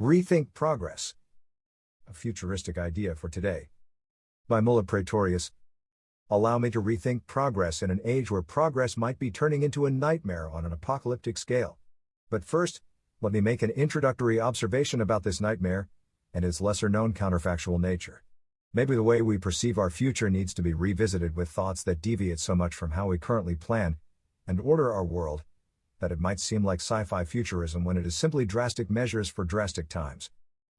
Rethink Progress. A futuristic idea for today. By Mulla Praetorius. Allow me to rethink progress in an age where progress might be turning into a nightmare on an apocalyptic scale. But first, let me make an introductory observation about this nightmare and its lesser known counterfactual nature. Maybe the way we perceive our future needs to be revisited with thoughts that deviate so much from how we currently plan and order our world that it might seem like sci fi futurism when it is simply drastic measures for drastic times.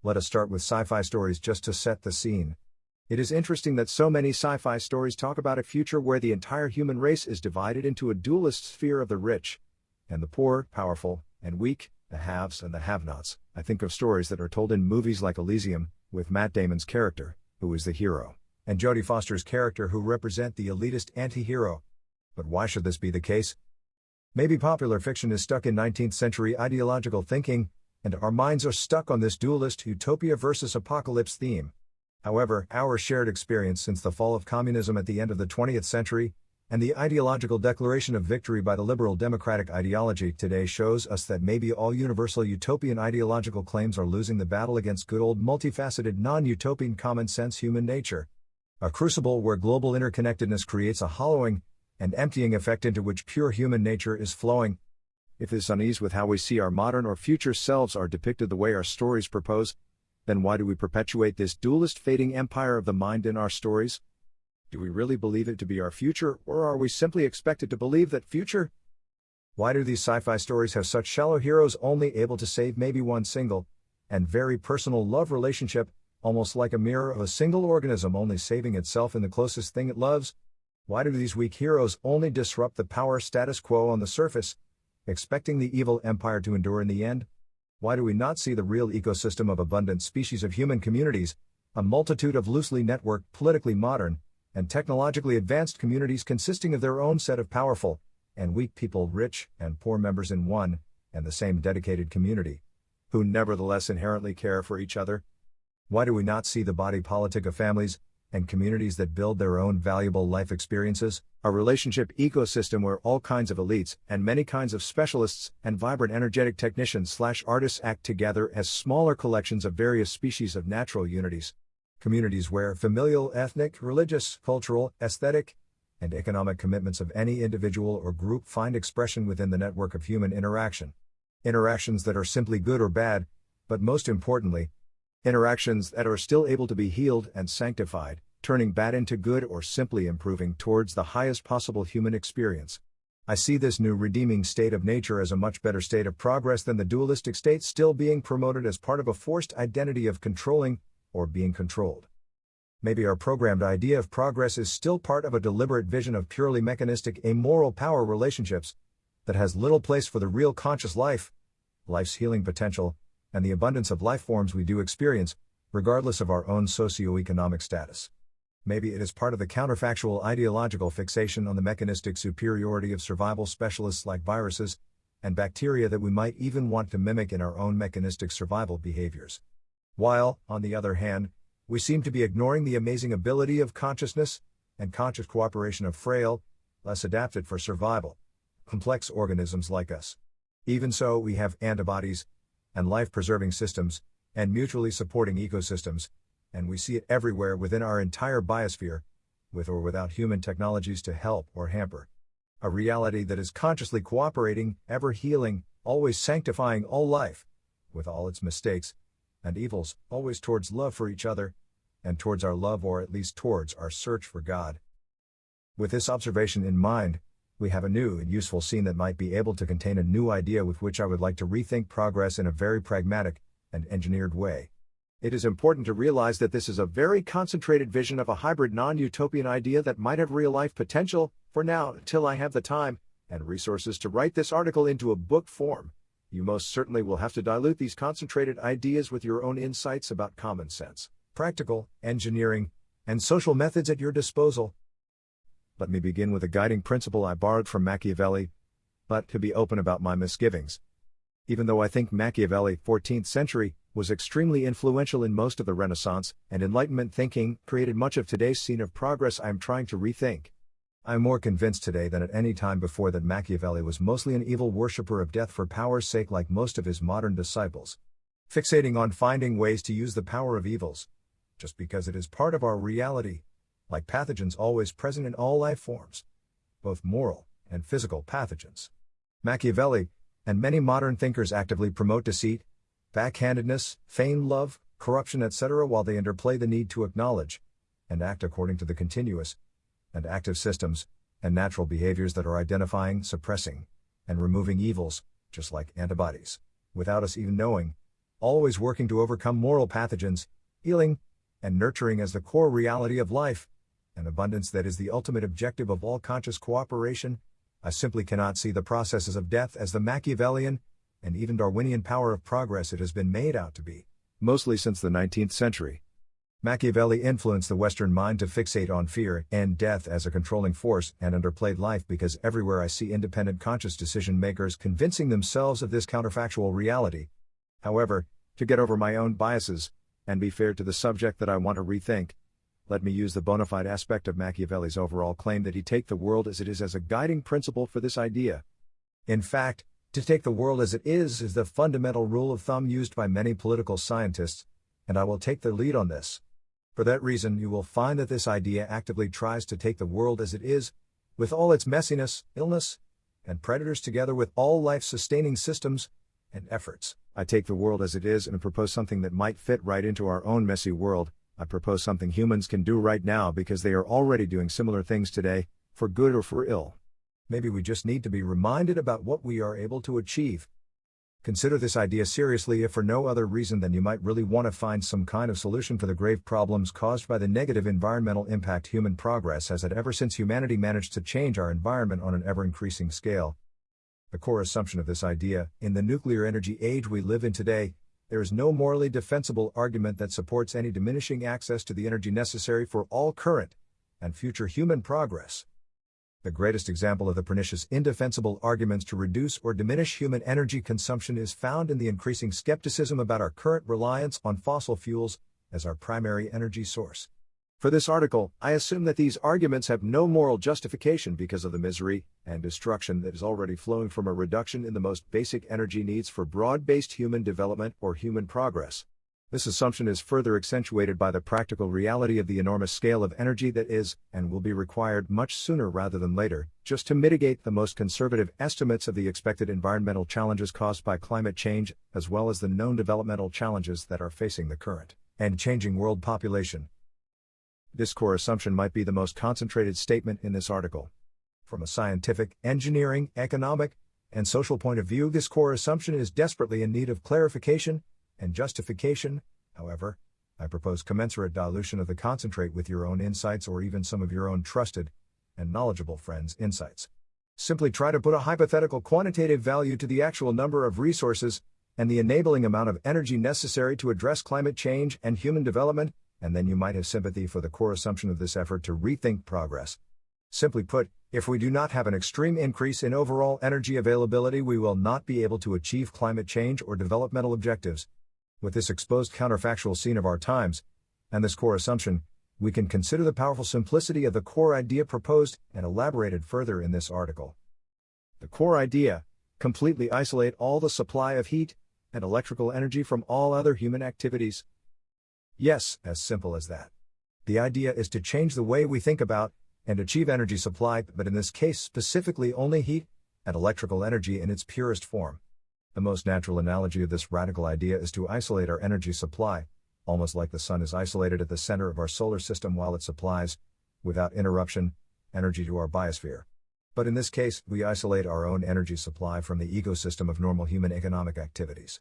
Let us start with sci fi stories just to set the scene. It is interesting that so many sci fi stories talk about a future where the entire human race is divided into a dualist sphere of the rich and the poor, powerful, and weak, the haves and the have nots. I think of stories that are told in movies like Elysium, with Matt Damon's character, who is the hero, and Jodie Foster's character, who represent the elitist anti hero. But why should this be the case? Maybe popular fiction is stuck in 19th century ideological thinking, and our minds are stuck on this dualist utopia versus apocalypse theme. However, our shared experience since the fall of communism at the end of the 20th century, and the ideological declaration of victory by the liberal democratic ideology today shows us that maybe all universal utopian ideological claims are losing the battle against good old multifaceted non utopian common sense human nature. A crucible where global interconnectedness creates a hollowing, and emptying effect into which pure human nature is flowing. If this unease with how we see our modern or future selves are depicted the way our stories propose, then why do we perpetuate this dualist fading empire of the mind in our stories? Do we really believe it to be our future, or are we simply expected to believe that future? Why do these sci fi stories have such shallow heroes only able to save maybe one single, and very personal love relationship, almost like a mirror of a single organism only saving itself in the closest thing it loves? Why do these weak heroes only disrupt the power status quo on the surface, expecting the evil empire to endure in the end? Why do we not see the real ecosystem of abundant species of human communities, a multitude of loosely networked, politically modern, and technologically advanced communities consisting of their own set of powerful and weak people, rich and poor members in one and the same dedicated community, who nevertheless inherently care for each other? Why do we not see the body politic of families, and communities that build their own valuable life experiences, a relationship ecosystem where all kinds of elites and many kinds of specialists and vibrant energetic technicians slash artists act together as smaller collections of various species of natural unities. Communities where familial, ethnic, religious, cultural, aesthetic, and economic commitments of any individual or group find expression within the network of human interaction. Interactions that are simply good or bad, but most importantly, Interactions that are still able to be healed and sanctified, turning bad into good or simply improving towards the highest possible human experience. I see this new redeeming state of nature as a much better state of progress than the dualistic state still being promoted as part of a forced identity of controlling or being controlled. Maybe our programmed idea of progress is still part of a deliberate vision of purely mechanistic amoral power relationships that has little place for the real conscious life, life's healing potential, and the abundance of life forms we do experience, regardless of our own socio-economic status. Maybe it is part of the counterfactual ideological fixation on the mechanistic superiority of survival specialists like viruses and bacteria that we might even want to mimic in our own mechanistic survival behaviors. While, on the other hand, we seem to be ignoring the amazing ability of consciousness and conscious cooperation of frail, less adapted for survival, complex organisms like us. Even so, we have antibodies, and life preserving systems, and mutually supporting ecosystems, and we see it everywhere within our entire biosphere, with or without human technologies to help or hamper. A reality that is consciously cooperating, ever healing, always sanctifying all life, with all its mistakes and evils, always towards love for each other, and towards our love or at least towards our search for God. With this observation in mind, we have a new and useful scene that might be able to contain a new idea with which I would like to rethink progress in a very pragmatic and engineered way. It is important to realize that this is a very concentrated vision of a hybrid non utopian idea that might have real life potential, for now, until I have the time and resources to write this article into a book form. You most certainly will have to dilute these concentrated ideas with your own insights about common sense, practical, engineering, and social methods at your disposal let me begin with a guiding principle I borrowed from Machiavelli, but to be open about my misgivings. Even though I think Machiavelli, 14th century, was extremely influential in most of the Renaissance and Enlightenment thinking, created much of today's scene of progress I am trying to rethink. I am more convinced today than at any time before that Machiavelli was mostly an evil worshipper of death for power's sake like most of his modern disciples. Fixating on finding ways to use the power of evils, just because it is part of our reality, like pathogens always present in all life forms, both moral and physical pathogens. Machiavelli and many modern thinkers actively promote deceit, backhandedness, feigned love, corruption, etc., while they interplay the need to acknowledge and act according to the continuous and active systems and natural behaviors that are identifying, suppressing, and removing evils, just like antibodies, without us even knowing, always working to overcome moral pathogens, healing, and nurturing as the core reality of life, an abundance that is the ultimate objective of all conscious cooperation, I simply cannot see the processes of death as the Machiavellian and even Darwinian power of progress it has been made out to be, mostly since the 19th century. Machiavelli influenced the Western mind to fixate on fear and death as a controlling force and underplayed life because everywhere I see independent conscious decision makers convincing themselves of this counterfactual reality. However, to get over my own biases, and be fair to the subject that I want to rethink, let me use the bona fide aspect of Machiavelli's overall claim that he take the world as it is as a guiding principle for this idea. In fact, to take the world as it is is the fundamental rule of thumb used by many political scientists, and I will take the lead on this. For that reason, you will find that this idea actively tries to take the world as it is, with all its messiness, illness, and predators together with all life sustaining systems and efforts. I take the world as it is and propose something that might fit right into our own messy world. I propose something humans can do right now because they are already doing similar things today, for good or for ill. Maybe we just need to be reminded about what we are able to achieve. Consider this idea seriously if for no other reason than you might really want to find some kind of solution for the grave problems caused by the negative environmental impact human progress has had ever since humanity managed to change our environment on an ever increasing scale. The core assumption of this idea, in the nuclear energy age we live in today, there is no morally defensible argument that supports any diminishing access to the energy necessary for all current and future human progress. The greatest example of the pernicious indefensible arguments to reduce or diminish human energy consumption is found in the increasing skepticism about our current reliance on fossil fuels as our primary energy source. For this article, I assume that these arguments have no moral justification because of the misery and destruction that is already flowing from a reduction in the most basic energy needs for broad based human development or human progress. This assumption is further accentuated by the practical reality of the enormous scale of energy that is, and will be required much sooner rather than later, just to mitigate the most conservative estimates of the expected environmental challenges caused by climate change, as well as the known developmental challenges that are facing the current and changing world population. This core assumption might be the most concentrated statement in this article. From a scientific, engineering, economic, and social point of view, this core assumption is desperately in need of clarification and justification, however, I propose commensurate dilution of the concentrate with your own insights or even some of your own trusted and knowledgeable friends' insights. Simply try to put a hypothetical quantitative value to the actual number of resources and the enabling amount of energy necessary to address climate change and human development, and then you might have sympathy for the core assumption of this effort to rethink progress. Simply put, if we do not have an extreme increase in overall energy availability, we will not be able to achieve climate change or developmental objectives, with this exposed counterfactual scene of our times, and this core assumption, we can consider the powerful simplicity of the core idea proposed and elaborated further in this article. The core idea completely isolate all the supply of heat and electrical energy from all other human activities. Yes, as simple as that. The idea is to change the way we think about and achieve energy supply, but in this case specifically only heat and electrical energy in its purest form. The most natural analogy of this radical idea is to isolate our energy supply, almost like the sun is isolated at the center of our solar system while it supplies, without interruption, energy to our biosphere. But in this case, we isolate our own energy supply from the ecosystem of normal human economic activities.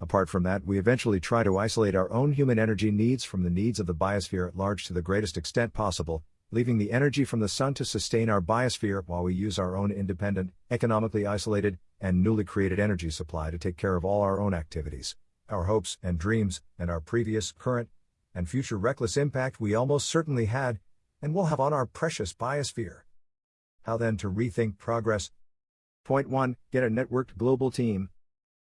Apart from that, we eventually try to isolate our own human energy needs from the needs of the biosphere at large to the greatest extent possible, leaving the energy from the sun to sustain our biosphere while we use our own independent, economically isolated, and newly created energy supply to take care of all our own activities, our hopes and dreams, and our previous, current, and future reckless impact we almost certainly had, and will have on our precious biosphere. How then to rethink progress? Point 1 Get a networked global team.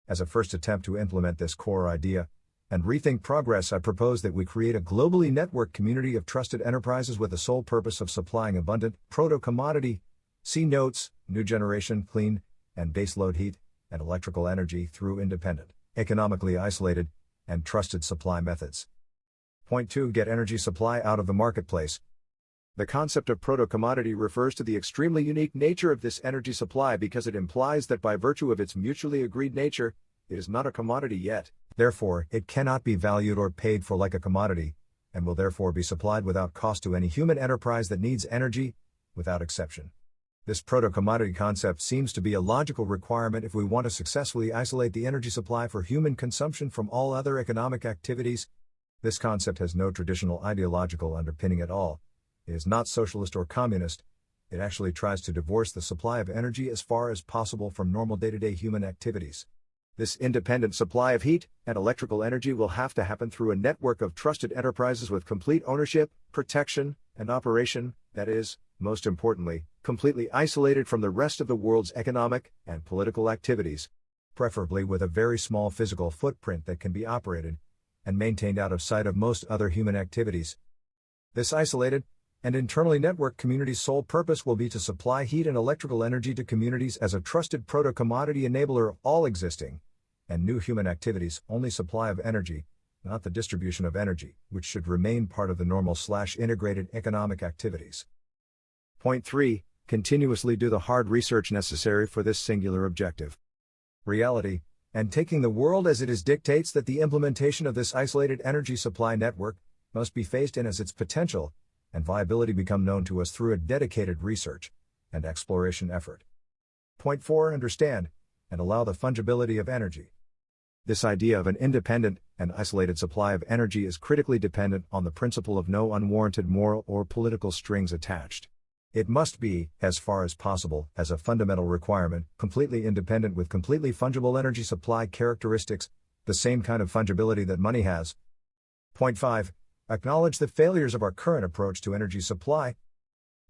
As a first attempt to implement this core idea, and rethink progress, I propose that we create a globally networked community of trusted enterprises with the sole purpose of supplying abundant, proto commodity, C notes, new generation, clean, and baseload heat, and electrical energy through independent, economically isolated, and trusted supply methods. Point 2 Get energy supply out of the marketplace. The concept of proto commodity refers to the extremely unique nature of this energy supply because it implies that by virtue of its mutually agreed nature, it is not a commodity yet. Therefore, it cannot be valued or paid for like a commodity, and will therefore be supplied without cost to any human enterprise that needs energy, without exception. This proto commodity concept seems to be a logical requirement if we want to successfully isolate the energy supply for human consumption from all other economic activities. This concept has no traditional ideological underpinning at all. It is not socialist or communist. It actually tries to divorce the supply of energy as far as possible from normal day to day human activities. This independent supply of heat and electrical energy will have to happen through a network of trusted enterprises with complete ownership, protection, and operation, that is, most importantly, completely isolated from the rest of the world's economic and political activities, preferably with a very small physical footprint that can be operated and maintained out of sight of most other human activities. This isolated and internally networked communities' sole purpose will be to supply heat and electrical energy to communities as a trusted proto commodity enabler of all existing and new human activities, only supply of energy, not the distribution of energy, which should remain part of the normal slash integrated economic activities. Point 3. Continuously do the hard research necessary for this singular objective. Reality, and taking the world as it is dictates that the implementation of this isolated energy supply network must be phased in as its potential and viability become known to us through a dedicated research and exploration effort. Point 4. Understand and allow the fungibility of energy. This idea of an independent and isolated supply of energy is critically dependent on the principle of no unwarranted moral or political strings attached. It must be, as far as possible, as a fundamental requirement, completely independent with completely fungible energy supply characteristics, the same kind of fungibility that money has. Point 5. Acknowledge the failures of our current approach to energy supply.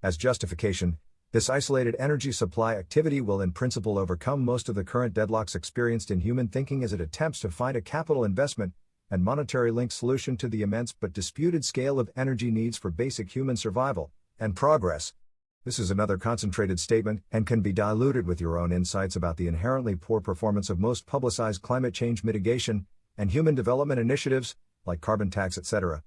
As justification, this isolated energy supply activity will in principle overcome most of the current deadlocks experienced in human thinking as it attempts to find a capital investment and monetary linked solution to the immense but disputed scale of energy needs for basic human survival and progress. This is another concentrated statement and can be diluted with your own insights about the inherently poor performance of most publicized climate change mitigation and human development initiatives, like carbon tax, etc.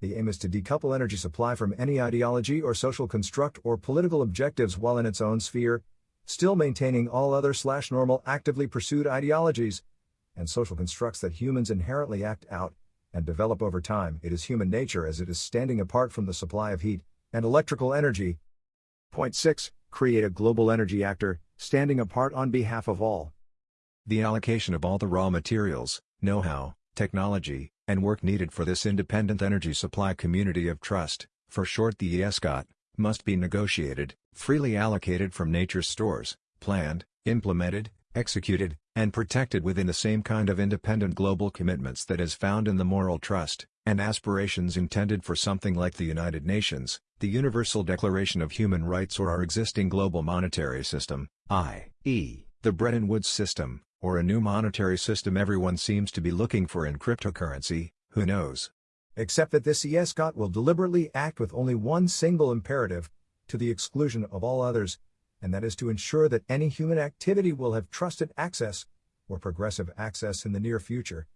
The aim is to decouple energy supply from any ideology or social construct or political objectives while in its own sphere, still maintaining all other slash normal actively pursued ideologies and social constructs that humans inherently act out and develop over time. It is human nature as it is standing apart from the supply of heat and electrical energy. Point 6. Create a global energy actor, standing apart on behalf of all. The allocation of all the raw materials, know-how, technology, and work needed for this independent energy supply community of trust, for short the ESCOT, must be negotiated, freely allocated from nature's stores, planned, implemented, executed, and protected within the same kind of independent global commitments that is found in the moral trust, and aspirations intended for something like the United Nations, the Universal Declaration of Human Rights or our existing global monetary system, i.e., the Bretton Woods system, or a new monetary system everyone seems to be looking for in cryptocurrency, who knows? Except that this ESCOT will deliberately act with only one single imperative, to the exclusion of all others, and that is to ensure that any human activity will have trusted access, or progressive access in the near future,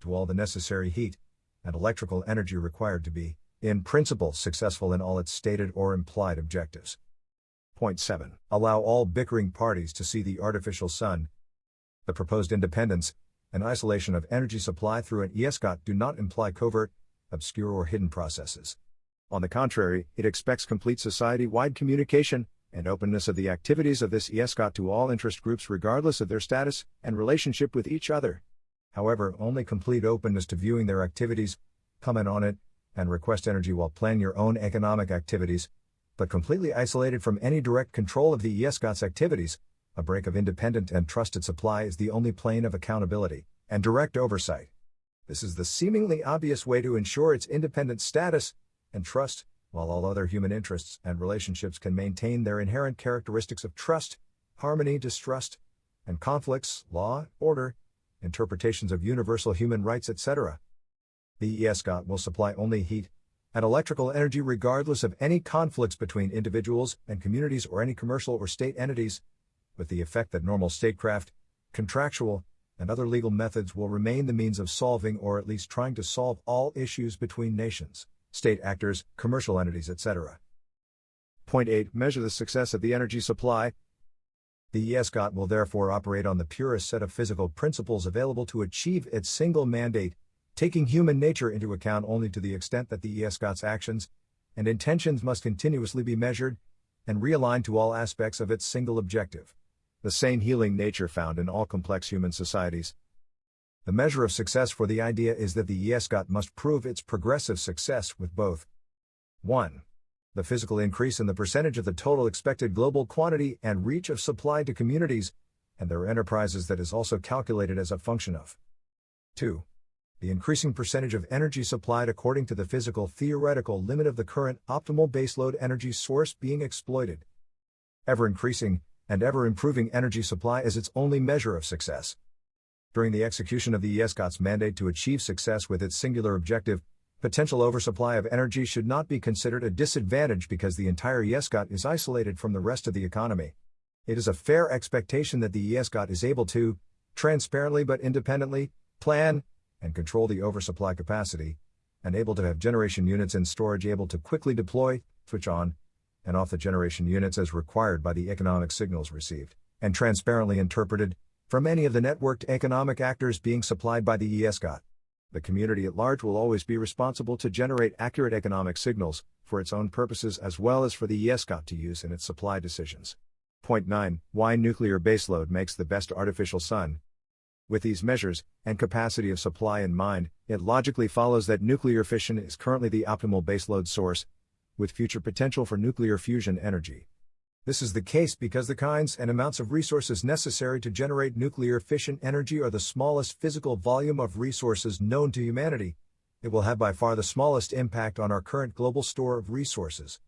to all the necessary heat and electrical energy required to be, in principle, successful in all its stated or implied objectives. Point 7. Allow all bickering parties to see the artificial sun the proposed independence and isolation of energy supply through an ESCOT do not imply covert, obscure or hidden processes. On the contrary, it expects complete society-wide communication and openness of the activities of this ESCOT to all interest groups regardless of their status and relationship with each other. However, only complete openness to viewing their activities, comment on it, and request energy while planning your own economic activities, but completely isolated from any direct control of the ESCOT's activities, a break of independent and trusted supply is the only plane of accountability and direct oversight. This is the seemingly obvious way to ensure its independent status and trust, while all other human interests and relationships can maintain their inherent characteristics of trust, harmony, distrust, and conflicts, law, order, interpretations of universal human rights, etc. The ESCOT will supply only heat and electrical energy regardless of any conflicts between individuals and communities or any commercial or state entities, with the effect that normal statecraft, contractual, and other legal methods will remain the means of solving or at least trying to solve all issues between nations, state actors, commercial entities, etc. Point 8 Measure the success of the energy supply. The ESCOT will therefore operate on the purest set of physical principles available to achieve its single mandate, taking human nature into account only to the extent that the ESCOT's actions and intentions must continuously be measured and realigned to all aspects of its single objective the same healing nature found in all complex human societies. The measure of success for the idea is that the ESCOT must prove its progressive success with both 1. The physical increase in the percentage of the total expected global quantity and reach of supply to communities and their enterprises that is also calculated as a function of 2. The increasing percentage of energy supplied according to the physical theoretical limit of the current optimal baseload energy source being exploited. Ever increasing, and ever improving energy supply is its only measure of success. During the execution of the ESCOT's mandate to achieve success with its singular objective, potential oversupply of energy should not be considered a disadvantage because the entire ESCOT is isolated from the rest of the economy. It is a fair expectation that the ESCOT is able to, transparently but independently, plan and control the oversupply capacity, and able to have generation units in storage able to quickly deploy, switch on, and off the generation units as required by the economic signals received, and transparently interpreted, from any of the networked economic actors being supplied by the ESCOT. The community at large will always be responsible to generate accurate economic signals, for its own purposes as well as for the ESCOT to use in its supply decisions. Point 9 Why nuclear baseload makes the best artificial sun. With these measures, and capacity of supply in mind, it logically follows that nuclear fission is currently the optimal baseload source, with future potential for nuclear fusion energy. This is the case because the kinds and amounts of resources necessary to generate nuclear fission energy are the smallest physical volume of resources known to humanity. It will have by far the smallest impact on our current global store of resources.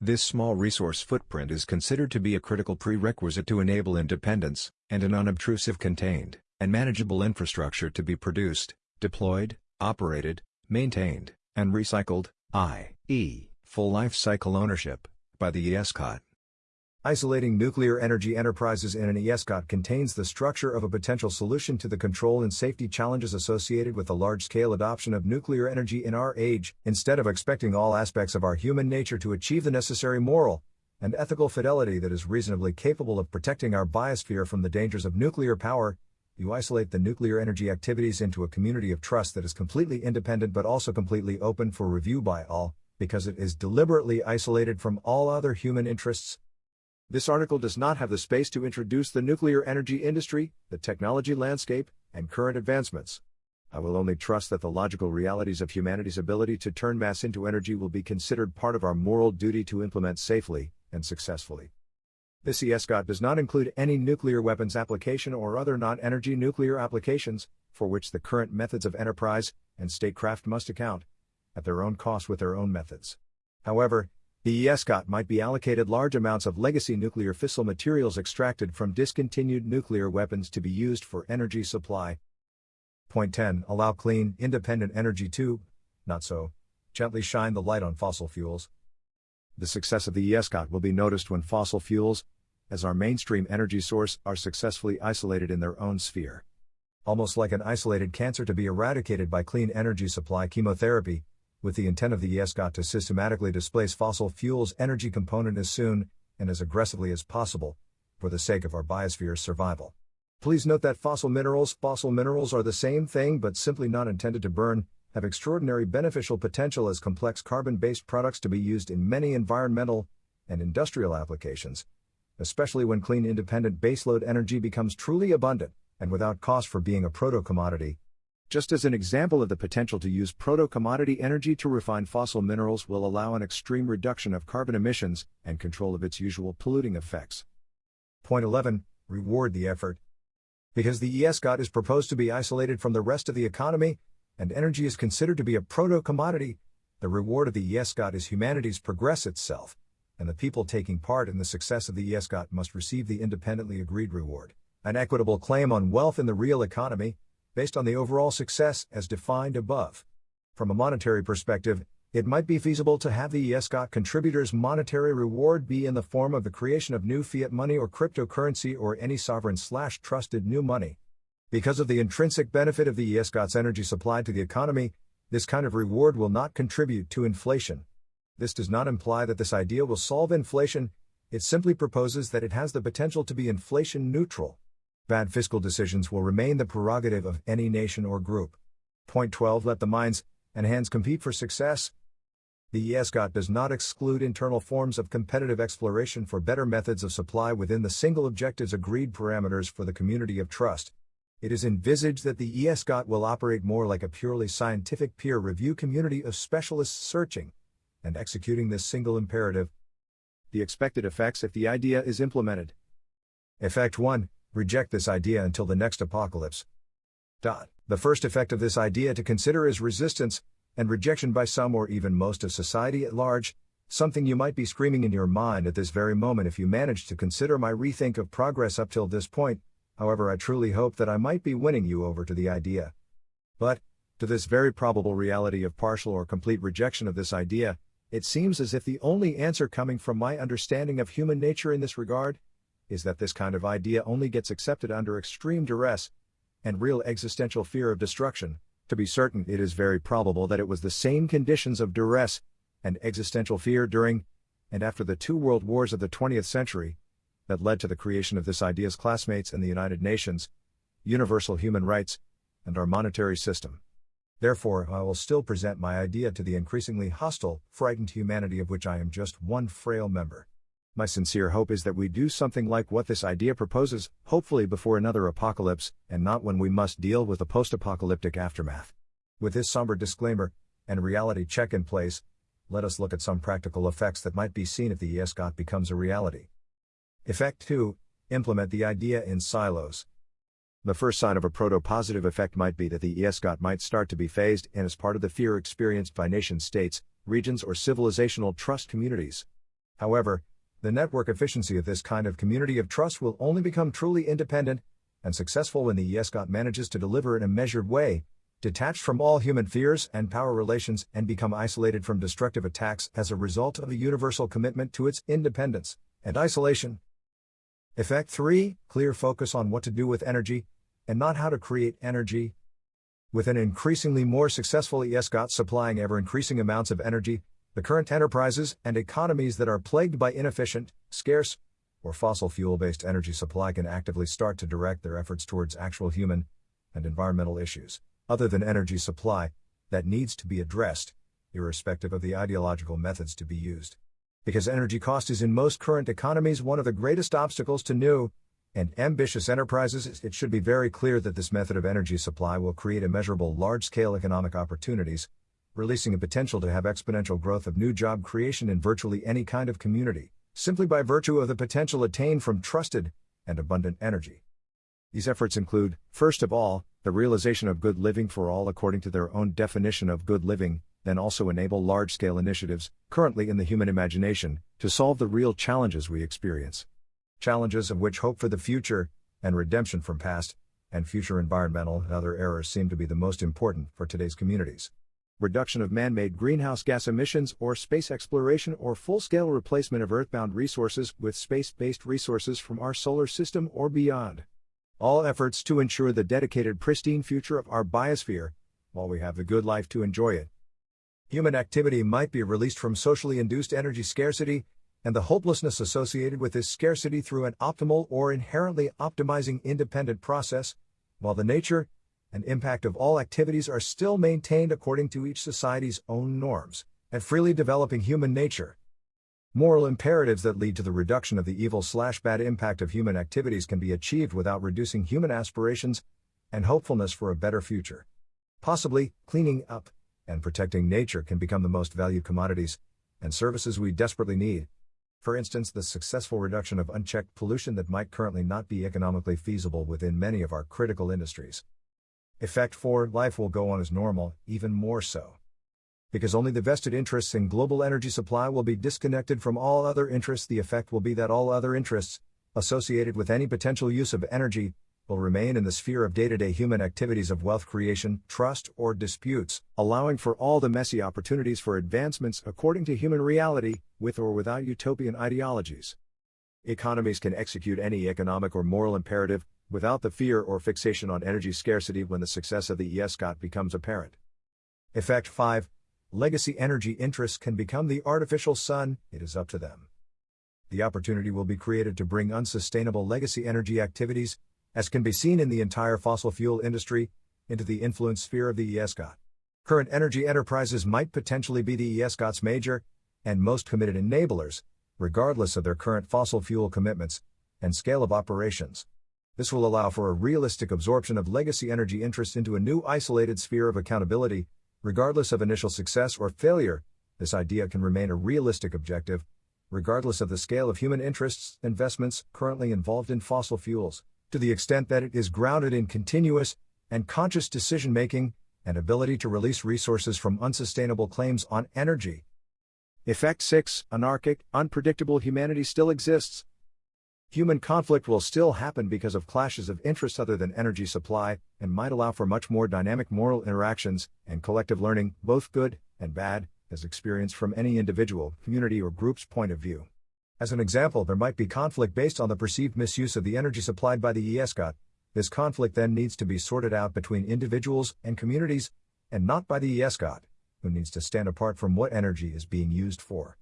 This small resource footprint is considered to be a critical prerequisite to enable independence, and an unobtrusive contained, and manageable infrastructure to be produced, deployed, operated, maintained, and recycled, i.e full life cycle ownership, by the ESCOT. Isolating nuclear energy enterprises in an ESCOT contains the structure of a potential solution to the control and safety challenges associated with the large-scale adoption of nuclear energy in our age, instead of expecting all aspects of our human nature to achieve the necessary moral and ethical fidelity that is reasonably capable of protecting our biosphere from the dangers of nuclear power, you isolate the nuclear energy activities into a community of trust that is completely independent but also completely open for review by all, because it is deliberately isolated from all other human interests. This article does not have the space to introduce the nuclear energy industry, the technology landscape, and current advancements. I will only trust that the logical realities of humanity's ability to turn mass into energy will be considered part of our moral duty to implement safely and successfully. This ESCOT does not include any nuclear weapons application or other non-energy nuclear applications, for which the current methods of enterprise and statecraft must account at their own cost with their own methods. However, the ESCOT might be allocated large amounts of legacy nuclear fissile materials extracted from discontinued nuclear weapons to be used for energy supply. Point 10 Allow clean, independent energy to, not so, gently shine the light on fossil fuels. The success of the ESCOT will be noticed when fossil fuels, as our mainstream energy source, are successfully isolated in their own sphere. Almost like an isolated cancer to be eradicated by clean energy supply chemotherapy, with the intent of the ESCOT to systematically displace fossil fuels energy component as soon and as aggressively as possible, for the sake of our biosphere's survival. Please note that fossil minerals, fossil minerals are the same thing but simply not intended to burn, have extraordinary beneficial potential as complex carbon-based products to be used in many environmental and industrial applications, especially when clean independent baseload energy becomes truly abundant and without cost for being a proto-commodity, just as an example of the potential to use proto-commodity energy to refine fossil minerals will allow an extreme reduction of carbon emissions and control of its usual polluting effects. Point 11. Reward the effort. Because the ESCOT is proposed to be isolated from the rest of the economy, and energy is considered to be a proto-commodity, the reward of the ESCOT is humanity's progress itself, and the people taking part in the success of the ESCOT must receive the independently agreed reward, an equitable claim on wealth in the real economy, based on the overall success as defined above. From a monetary perspective, it might be feasible to have the ESCOT contributors' monetary reward be in the form of the creation of new fiat money or cryptocurrency or any sovereign slash trusted new money. Because of the intrinsic benefit of the ESCOT's energy supply to the economy, this kind of reward will not contribute to inflation. This does not imply that this idea will solve inflation, it simply proposes that it has the potential to be inflation neutral. Bad fiscal decisions will remain the prerogative of any nation or group. Point 12 Let the minds and hands compete for success. The ESCOT does not exclude internal forms of competitive exploration for better methods of supply within the single objectives agreed parameters for the community of trust. It is envisaged that the ESCOT will operate more like a purely scientific peer review community of specialists searching and executing this single imperative. The expected effects if the idea is implemented. Effect 1 Reject this idea until the next apocalypse. Dot. The first effect of this idea to consider is resistance, and rejection by some or even most of society at large, something you might be screaming in your mind at this very moment if you managed to consider my rethink of progress up till this point, however I truly hope that I might be winning you over to the idea. But, to this very probable reality of partial or complete rejection of this idea, it seems as if the only answer coming from my understanding of human nature in this regard is that this kind of idea only gets accepted under extreme duress and real existential fear of destruction. To be certain, it is very probable that it was the same conditions of duress and existential fear during and after the two world wars of the 20th century that led to the creation of this idea's classmates in the United Nations, universal human rights, and our monetary system. Therefore, I will still present my idea to the increasingly hostile, frightened humanity of which I am just one frail member. My sincere hope is that we do something like what this idea proposes, hopefully before another apocalypse, and not when we must deal with the post apocalyptic aftermath. With this somber disclaimer and reality check in place, let us look at some practical effects that might be seen if the ESCOT becomes a reality. Effect 2 Implement the idea in silos. The first sign of a proto positive effect might be that the ESCOT might start to be phased in as part of the fear experienced by nation states, regions, or civilizational trust communities. However, the network efficiency of this kind of community of trust will only become truly independent and successful when the ESCOT manages to deliver in a measured way, detached from all human fears and power relations and become isolated from destructive attacks as a result of a universal commitment to its independence and isolation. Effect 3 Clear focus on what to do with energy, and not how to create energy. With an increasingly more successful ESCOT supplying ever increasing amounts of energy, the current enterprises and economies that are plagued by inefficient, scarce, or fossil fuel based energy supply can actively start to direct their efforts towards actual human and environmental issues, other than energy supply, that needs to be addressed, irrespective of the ideological methods to be used. Because energy cost is in most current economies one of the greatest obstacles to new and ambitious enterprises, it should be very clear that this method of energy supply will create immeasurable large scale economic opportunities releasing a potential to have exponential growth of new job creation in virtually any kind of community, simply by virtue of the potential attained from trusted and abundant energy. These efforts include, first of all, the realization of good living for all according to their own definition of good living, then also enable large scale initiatives, currently in the human imagination, to solve the real challenges we experience. Challenges of which hope for the future, and redemption from past, and future environmental and other errors seem to be the most important for today's communities reduction of man-made greenhouse gas emissions or space exploration or full-scale replacement of earthbound resources with space-based resources from our solar system or beyond. All efforts to ensure the dedicated pristine future of our biosphere, while we have the good life to enjoy it. Human activity might be released from socially induced energy scarcity, and the hopelessness associated with this scarcity through an optimal or inherently optimizing independent process, while the nature, and impact of all activities are still maintained according to each society's own norms, and freely developing human nature. Moral imperatives that lead to the reduction of the evil slash bad impact of human activities can be achieved without reducing human aspirations and hopefulness for a better future. Possibly, cleaning up and protecting nature can become the most valued commodities and services we desperately need. For instance, the successful reduction of unchecked pollution that might currently not be economically feasible within many of our critical industries. Effect 4 Life will go on as normal, even more so. Because only the vested interests in global energy supply will be disconnected from all other interests, the effect will be that all other interests, associated with any potential use of energy, will remain in the sphere of day to day human activities of wealth creation, trust, or disputes, allowing for all the messy opportunities for advancements according to human reality, with or without utopian ideologies. Economies can execute any economic or moral imperative, without the fear or fixation on energy scarcity when the success of the ESCOT becomes apparent. Effect 5 Legacy energy interests can become the artificial sun, it is up to them. The opportunity will be created to bring unsustainable legacy energy activities, as can be seen in the entire fossil fuel industry, into the influence sphere of the ESCOT. Current energy enterprises might potentially be the ESCOT's major and most committed enablers, regardless of their current fossil fuel commitments and scale of operations. This will allow for a realistic absorption of legacy energy interests into a new isolated sphere of accountability, regardless of initial success or failure. This idea can remain a realistic objective, regardless of the scale of human interests, investments currently involved in fossil fuels, to the extent that it is grounded in continuous and conscious decision making and ability to release resources from unsustainable claims on energy. Effect 6 Anarchic, unpredictable humanity still exists, Human conflict will still happen because of clashes of interests other than energy supply, and might allow for much more dynamic moral interactions and collective learning, both good and bad, as experienced from any individual, community, or group's point of view. As an example, there might be conflict based on the perceived misuse of the energy supplied by the ESCOT. This conflict then needs to be sorted out between individuals and communities, and not by the ESCOT, who needs to stand apart from what energy is being used for.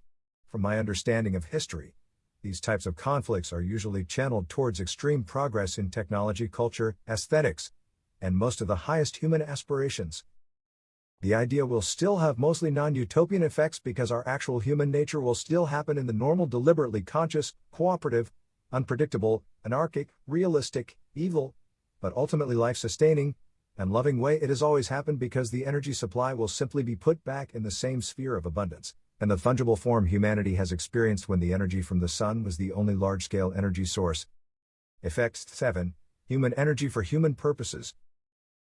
From my understanding of history, these types of conflicts are usually channeled towards extreme progress in technology, culture, aesthetics, and most of the highest human aspirations. The idea will still have mostly non utopian effects because our actual human nature will still happen in the normal, deliberately conscious, cooperative, unpredictable, anarchic, realistic, evil, but ultimately life sustaining, and loving way it has always happened because the energy supply will simply be put back in the same sphere of abundance and the fungible form humanity has experienced when the energy from the sun was the only large scale energy source. Effect 7 Human energy for human purposes.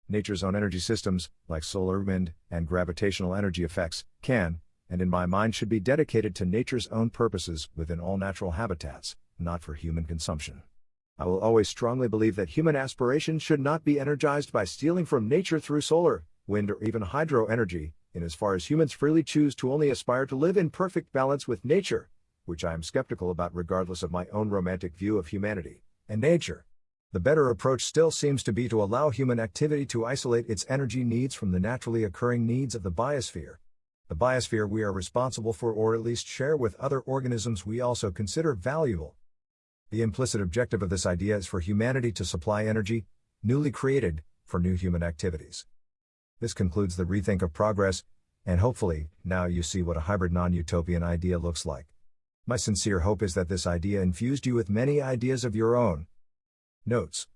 Nature's own energy systems, like solar, wind, and gravitational energy effects, can, and in my mind should be dedicated to nature's own purposes within all natural habitats, not for human consumption. I will always strongly believe that human aspirations should not be energized by stealing from nature through solar, wind, or even hydro energy, in as far as humans freely choose to only aspire to live in perfect balance with nature, which I am skeptical about regardless of my own romantic view of humanity and nature. The better approach still seems to be to allow human activity to isolate its energy needs from the naturally occurring needs of the biosphere. The biosphere we are responsible for, or at least share with other organisms we also consider valuable. The implicit objective of this idea is for humanity to supply energy, newly created, for new human activities. This concludes the rethink of progress, and hopefully, now you see what a hybrid non utopian idea looks like. My sincere hope is that this idea infused you with many ideas of your own. Notes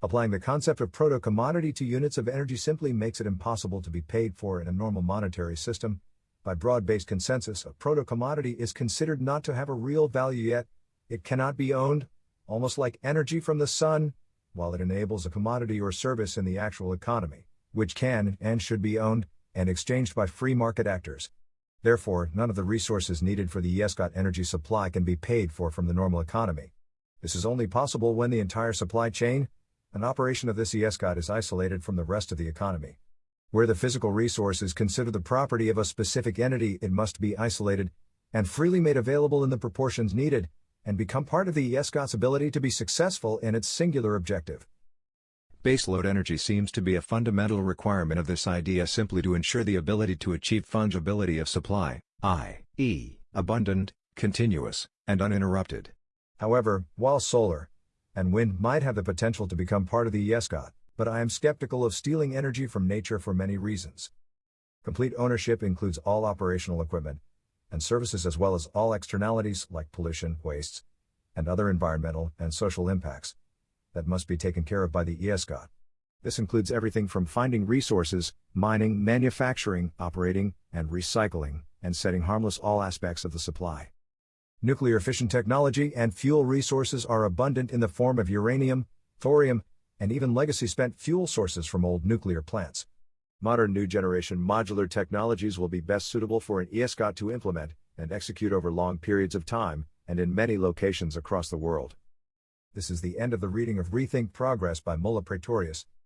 Applying the concept of proto commodity to units of energy simply makes it impossible to be paid for in a normal monetary system. By broad based consensus, a proto commodity is considered not to have a real value yet, it cannot be owned, almost like energy from the sun, while it enables a commodity or service in the actual economy which can and should be owned and exchanged by free market actors. Therefore, none of the resources needed for the ESCOT energy supply can be paid for from the normal economy. This is only possible when the entire supply chain, an operation of this ESCOT is isolated from the rest of the economy. Where the physical resource is considered the property of a specific entity, it must be isolated and freely made available in the proportions needed, and become part of the ESCOT's ability to be successful in its singular objective. Baseload energy seems to be a fundamental requirement of this idea simply to ensure the ability to achieve fungibility of supply, i.e., abundant, continuous, and uninterrupted. However, while solar and wind might have the potential to become part of the ESCOT, but I am skeptical of stealing energy from nature for many reasons. Complete ownership includes all operational equipment and services as well as all externalities like pollution, wastes, and other environmental and social impacts that must be taken care of by the ESCOT. This includes everything from finding resources, mining, manufacturing, operating, and recycling, and setting harmless all aspects of the supply. Nuclear fission technology and fuel resources are abundant in the form of uranium, thorium, and even legacy spent fuel sources from old nuclear plants. Modern new generation modular technologies will be best suitable for an ESCOT to implement and execute over long periods of time and in many locations across the world. This is the end of the reading of Rethink Progress by Mulla Praetorius.